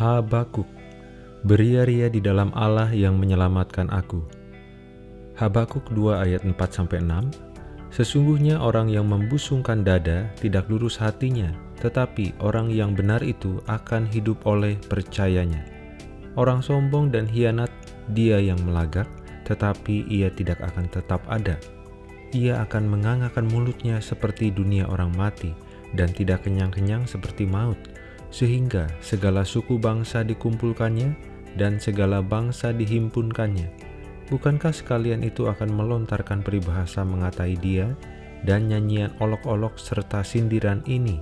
Habakuk Beria-ria di dalam Allah yang menyelamatkan aku. Habakuk 2 ayat 4-6 Sesungguhnya orang yang membusungkan dada tidak lurus hatinya, tetapi orang yang benar itu akan hidup oleh percayanya. Orang sombong dan hianat dia yang melagak, tetapi ia tidak akan tetap ada. Ia akan mengangakan mulutnya seperti dunia orang mati, dan tidak kenyang-kenyang seperti maut, sehingga segala suku bangsa dikumpulkannya dan segala bangsa dihimpunkannya. Bukankah sekalian itu akan melontarkan peribahasa mengatai dia dan nyanyian olok-olok serta sindiran ini?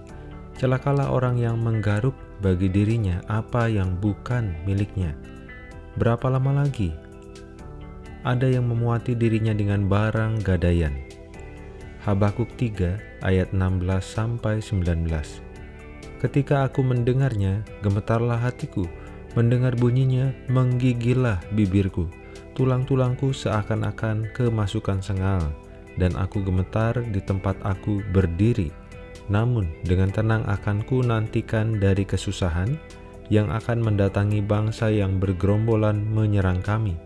Celakalah orang yang menggaruk bagi dirinya apa yang bukan miliknya. Berapa lama lagi? Ada yang memuati dirinya dengan barang gadaian. Habakuk 3 ayat 16-19 Ketika aku mendengarnya, gemetarlah hatiku, mendengar bunyinya, menggigillah bibirku. Tulang-tulangku seakan-akan kemasukan sengal, dan aku gemetar di tempat aku berdiri. Namun, dengan tenang akan ku nantikan dari kesusahan yang akan mendatangi bangsa yang bergerombolan menyerang kami.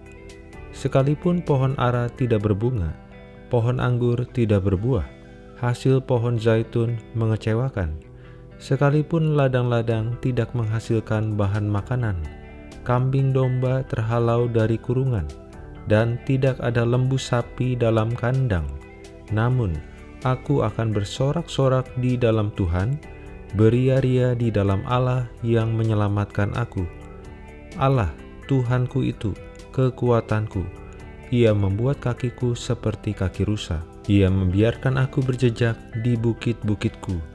Sekalipun pohon ara tidak berbunga, pohon anggur tidak berbuah, hasil pohon zaitun mengecewakan, Sekalipun ladang-ladang tidak menghasilkan bahan makanan, kambing domba terhalau dari kurungan, dan tidak ada lembu sapi dalam kandang. Namun, aku akan bersorak-sorak di dalam Tuhan, beria-ria di dalam Allah yang menyelamatkan aku. Allah, Tuhanku itu, kekuatanku. Ia membuat kakiku seperti kaki rusa. Ia membiarkan aku berjejak di bukit-bukitku